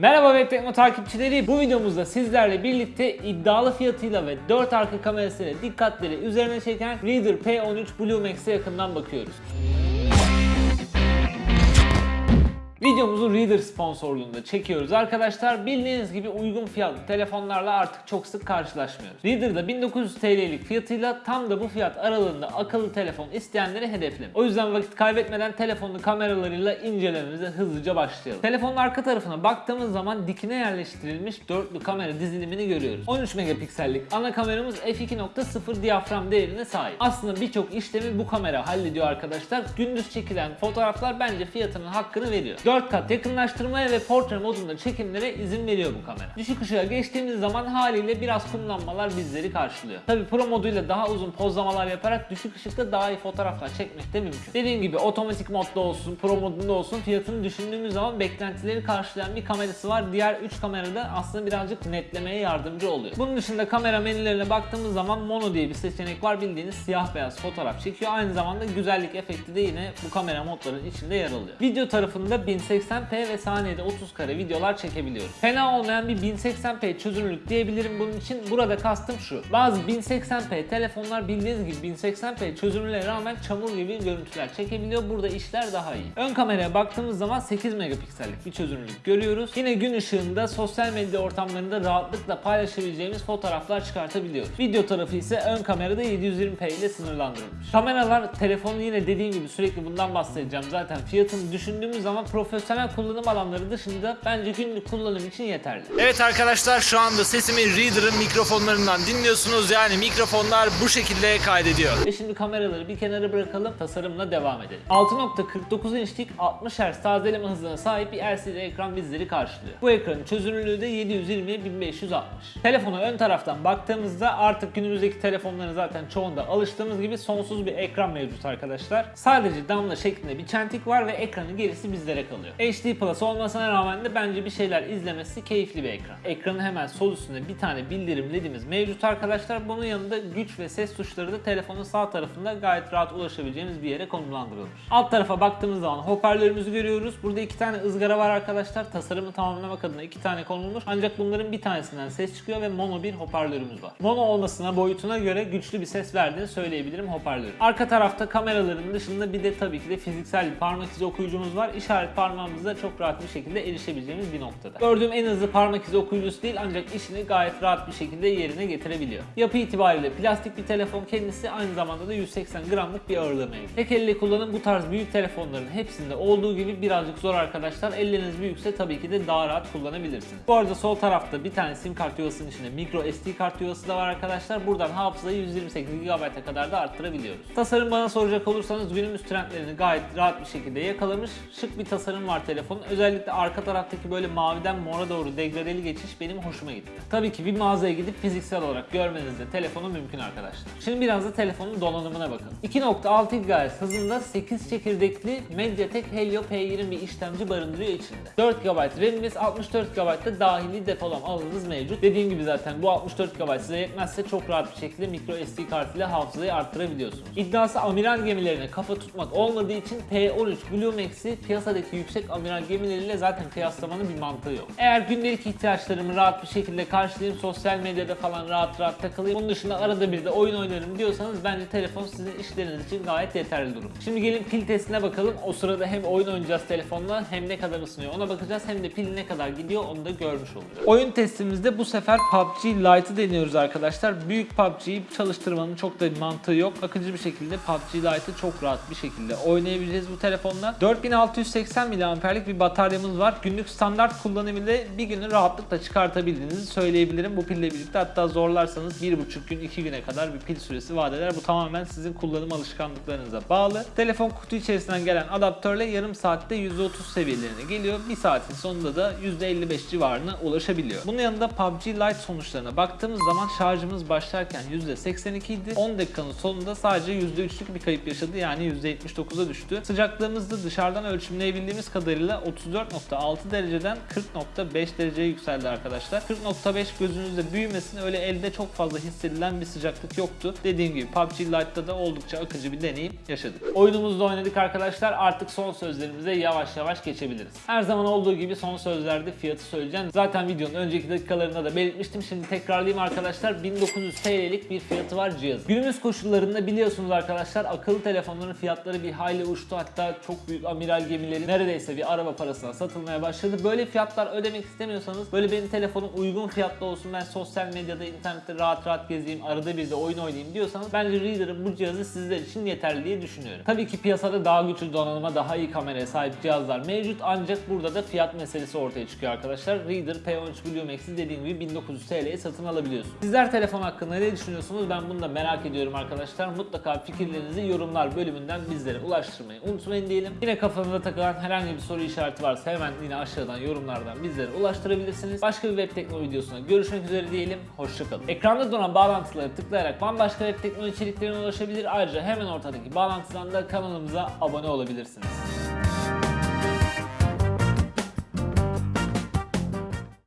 Merhaba Web Tekno takipçileri. Bu videomuzda sizlerle birlikte iddialı fiyatıyla ve 4 arka kamerasıyla dikkatleri üzerine çeken Reader P13 Blue Max'e yakından bakıyoruz. Videomuzu Reader sponsorluğunda çekiyoruz arkadaşlar. Bildiğiniz gibi uygun fiyatlı telefonlarla artık çok sık karşılaşmıyoruz. Reader'da 1900 TL'lik fiyatıyla tam da bu fiyat aralığında akıllı telefon isteyenleri hedeflemiyor. O yüzden vakit kaybetmeden telefonlu kameralarıyla incelememize hızlıca başlayalım. Telefonun arka tarafına baktığımız zaman dikine yerleştirilmiş dörtlü kamera dizilimini görüyoruz. 13 megapiksellik ana kameramız f2.0 diyafram değerine sahip. Aslında birçok işlemi bu kamera hallediyor arkadaşlar. Gündüz çekilen fotoğraflar bence fiyatının hakkını veriyor. 4 kat yakınlaştırmaya ve portre modunda çekimlere izin veriyor bu kamera. Düşük ışığa geçtiğimiz zaman haliyle biraz kumlanmalar bizleri karşılıyor. Tabi pro moduyla daha uzun pozlamalar yaparak düşük ışıkta daha iyi fotoğraflar çekmek de mümkün. Dediğim gibi otomatik modda olsun, pro modunda olsun fiyatını düşündüğümüz zaman beklentileri karşılayan bir kamerası var. Diğer 3 kamerada aslında birazcık netlemeye yardımcı oluyor. Bunun dışında kamera menülerine baktığımız zaman mono diye bir seçenek var. Bildiğiniz siyah beyaz fotoğraf çekiyor. Aynı zamanda güzellik efekti de yine bu kamera modlarının içinde yer alıyor. Video tarafında 1080p ve saniyede 30 kare videolar çekebiliyoruz. Fena olmayan bir 1080p çözünürlük diyebilirim bunun için. Burada kastım şu. Bazı 1080p telefonlar bildiğiniz gibi 1080p çözünürlüğe rağmen çamur gibi görüntüler çekebiliyor. Burada işler daha iyi. Ön kameraya baktığımız zaman 8 megapiksellik bir çözünürlük görüyoruz. Yine gün ışığında sosyal medya ortamlarında rahatlıkla paylaşabileceğimiz fotoğraflar çıkartabiliyoruz. Video tarafı ise ön kamerada 720p ile sınırlandırılmış. Kameralar telefonu yine dediğim gibi sürekli bundan bahsedeceğim. Zaten fiyatını düşündüğümüz zaman profesyonel kullanım alanları dışında bence günlük kullanım için yeterli. Evet arkadaşlar şu anda sesimi Reader'ın mikrofonlarından dinliyorsunuz. Yani mikrofonlar bu şekilde kaydediyor. Ve şimdi kameraları bir kenara bırakalım, tasarımla devam edelim. 6.49 inçlik 60 Hz tazeleme hızına sahip bir LCD ekran bizleri karşılıyor. Bu ekranın çözünürlüğü de 720 1560. Telefona ön taraftan baktığımızda artık günümüzdeki telefonların zaten çoğunda alıştığımız gibi sonsuz bir ekran mevcut arkadaşlar. Sadece damla şeklinde bir çentik var ve ekranın gerisi bizlere kalıyor. HD Plus olmasına rağmen de bence bir şeyler izlemesi keyifli bir ekran. Ekranın hemen sol üstünde bir tane bildirim ledimiz mevcut arkadaşlar. Bunun yanında güç ve ses tuşları da telefonun sağ tarafında gayet rahat ulaşabileceğimiz bir yere konumlandırılmış. Alt tarafa baktığımız zaman hoparlörümüzü görüyoruz. Burada iki tane ızgara var arkadaşlar. Tasarımı tamamlamak adına iki tane konulmuş. Ancak bunların bir tanesinden ses çıkıyor ve mono bir hoparlörümüz var. Mono olmasına boyutuna göre güçlü bir ses verdiğini söyleyebilirim hoparlörün. Arka tarafta kameraların dışında bir de tabii ki de fiziksel bir parmak izi okuyucumuz var. İşaret parmağımızla çok rahat bir şekilde erişebileceğimiz bir noktada. Gördüğüm en hızlı parmak izi okuyucusu değil ancak işini gayet rahat bir şekilde yerine getirebiliyor. Yapı itibariyle plastik bir telefon kendisi aynı zamanda da 180 gramlık bir ağırlığı mevcut. Tek elle kullanım bu tarz büyük telefonların hepsinde olduğu gibi birazcık zor arkadaşlar. Elleriniz büyükse tabii ki de daha rahat kullanabilirsiniz. Bu arada sol tarafta bir tane sim kart yuvasının içinde micro SD kart yuvası da var arkadaşlar. Buradan hafızayı 128 GB'a kadar da arttırabiliyoruz. Tasarım bana soracak olursanız günümüz trendlerini gayet rahat bir şekilde yakalamış. Şık bir tasarım var telefonun. Özellikle arka taraftaki böyle maviden mora doğru degradeli geçiş benim hoşuma gitti. Tabii ki bir mağazaya gidip fiziksel olarak görmeniz de telefonu mümkün arkadaşlar. Şimdi biraz da telefonun donanımına bakalım. 2.6 GHz hızında 8 çekirdekli Mediatek Helio P20 bir işlemci barındırıyor içinde. 4 GB RAM'imiz 64 GB da dahili depolama alanımız mevcut. Dediğim gibi zaten bu 64 GB size yetmezse çok rahat bir şekilde micro SD kart ile hafızayı arttırabiliyorsunuz. İddiası amiral gemilerine kafa tutmak olmadığı için P13 Blue Max'i piyasadaki yüksek amiral gemileriyle zaten kıyaslamanın bir mantığı yok. Eğer gündelik ihtiyaçlarımı rahat bir şekilde karşılayayım, sosyal medyada falan rahat rahat takılayım, bunun dışında arada bir de oyun oynarım diyorsanız bence telefon sizin işleriniz için gayet yeterli durum. Şimdi gelin pil testine bakalım. O sırada hem oyun oynayacağız telefonla hem ne kadar ısınıyor ona bakacağız hem de pil ne kadar gidiyor onu da görmüş olacağız. Oyun testimizde bu sefer PUBG Lite'ı deniyoruz arkadaşlar. Büyük PUBG'yi çalıştırmanın çok da bir mantığı yok. Akıcı bir şekilde PUBG Lite'ı çok rahat bir şekilde oynayabileceğiz bu telefonla. 4680 mAh'lik bir bataryamız var. Günlük standart kullanımıyla bir günü rahatlıkla çıkartabildiğinizi söyleyebilirim bu pille birlikte. Hatta zorlarsanız 1,5 gün 2 güne kadar bir pil süresi vaat. Bu tamamen sizin kullanım alışkanlıklarınıza bağlı. Telefon kutu içerisinden gelen adaptörle yarım saatte %30 seviyelerine geliyor. Bir saatin sonunda da %55 civarına ulaşabiliyor. Bunun yanında PUBG Lite sonuçlarına baktığımız zaman şarjımız başlarken %82 idi. 10 dakikanın sonunda sadece %3'lük bir kayıp yaşadı yani %79'a düştü. Sıcaklığımızda dışarıdan ölçümleyebildiğimiz görebildiğimiz kadarıyla 34.6 dereceden 40.5 dereceye yükseldi arkadaşlar. 40.5 gözünüzde büyümesin öyle elde çok fazla hissedilen bir sıcaklık yoktu. Dediğim gibi PUBG Lite'da da oldukça akıcı bir deneyim yaşadık. Oyunumuzu da oynadık arkadaşlar. Artık son sözlerimize yavaş yavaş geçebiliriz. Her zaman olduğu gibi son sözlerde fiyatı söyleyeceğim. Zaten videonun önceki dakikalarında da belirtmiştim. Şimdi tekrarlayayım arkadaşlar. 1900 TL'lik bir fiyatı var cihaz. Günümüz koşullarında biliyorsunuz arkadaşlar akıllı telefonların fiyatları bir hayli uçtu. Hatta çok büyük amiral gemileri neredeyse bir araba parasına satılmaya başladı. Böyle fiyatlar ödemek istemiyorsanız böyle benim telefonum uygun fiyatlı olsun. Ben sosyal medyada, internette rahat rahat gezeyim, arada bir de oyun oynayayım diyorsanız bence Reader'ın bu cihazı sizler için yeterli diye düşünüyorum. Tabii ki piyasada daha güçlü donanıma, daha iyi kameraya sahip cihazlar mevcut ancak burada da fiyat meselesi ortaya çıkıyor arkadaşlar. Reader P13 Blue Max'i dediğim gibi 1900 TL'ye satın alabiliyorsunuz. Sizler telefon hakkında ne düşünüyorsunuz? Ben bunu da merak ediyorum arkadaşlar. Mutlaka fikirlerinizi yorumlar bölümünden bizlere ulaştırmayı unutmayın diyelim. Yine kafanıza takılan herhangi bir soru işareti varsa hemen yine aşağıdan yorumlardan bizlere ulaştırabilirsiniz. Başka bir web teknoloji videosuna görüşmek üzere diyelim. Hoşçakalın. Ekranda duran bağlantıları tıklayarak bambaşka web teknoloji içeriklerine ulaşabilir. Ayrıca hemen ortadaki bağlantıdan da kanalımıza abone olabilirsiniz.